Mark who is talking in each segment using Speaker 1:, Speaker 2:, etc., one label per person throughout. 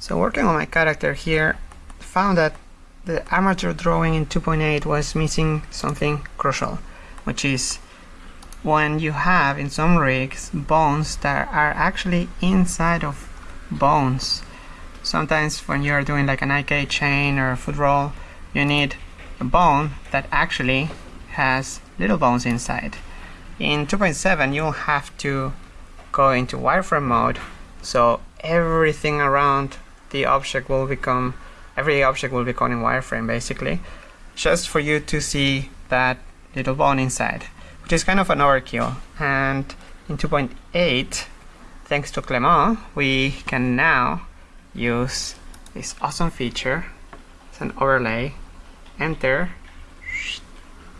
Speaker 1: So working on my character here, found that the armature drawing in 2.8 was missing something crucial, which is when you have in some rigs bones that are actually inside of bones. Sometimes when you're doing like an IK chain or a foot roll, you need a bone that actually has little bones inside. In 2.7 you'll have to go into wireframe mode so everything around the object will become every object will become in wireframe basically just for you to see that little bone inside which is kind of an overkill. And in 2.8 thanks to Clement we can now use this awesome feature it's an overlay enter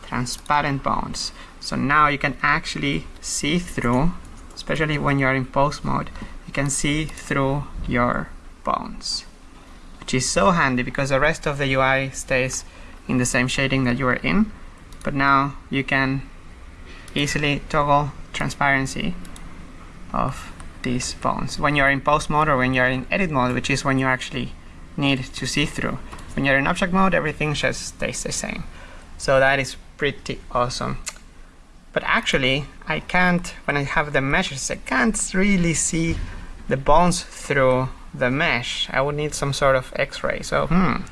Speaker 1: transparent bones. So now you can actually see through especially when you're in pose mode you can see through your bones which is so handy because the rest of the UI stays in the same shading that you were in but now you can easily toggle transparency of these bones. When you're in pose mode or when you're in edit mode which is when you actually need to see through. When you're in object mode everything just stays the same. So that is pretty awesome. But actually I can't when I have the meshes I can't really see the bones through the mesh I would need some sort of x-ray. So hmm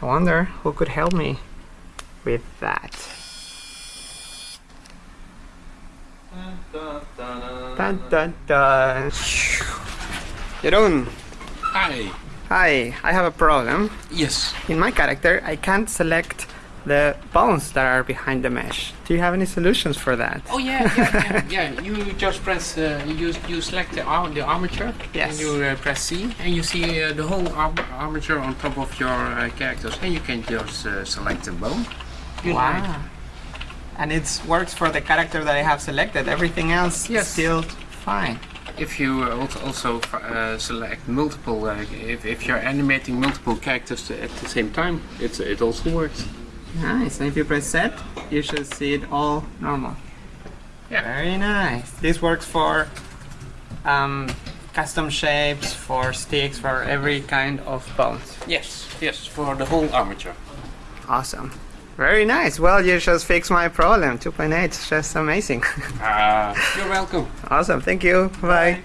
Speaker 1: I wonder who could help me with that. Dun dun dun. Jeroen
Speaker 2: Hi.
Speaker 1: hi I have a problem.
Speaker 2: Yes.
Speaker 1: in my character I can't select the bones that are behind the mesh do you have any solutions for that
Speaker 2: Oh yeah, yeah, yeah. yeah. You just press. Uh, you you select the ar the armature.
Speaker 1: Yes.
Speaker 2: And you uh, press C, and you see uh, the whole ar armature on top of your uh, characters, and you can just uh, select the bone. You like.
Speaker 1: And it works for the character that I have selected. Everything else
Speaker 2: Yes.
Speaker 1: is still fine.
Speaker 2: If you uh, also uh, select multiple, uh, if, if you're animating multiple characters at the same time, it's it also works.
Speaker 1: Nice. And if you press set, you should see it all normal.
Speaker 2: Yeah.
Speaker 1: Very nice. This works for um, custom shapes, for sticks, for every kind of bones.
Speaker 2: Yes, yes, for the whole armature.
Speaker 1: Awesome. Very nice. Well, you just fixed my problem. 2.8 is just amazing.
Speaker 2: Uh, you're welcome.
Speaker 1: awesome. Thank you. Bye.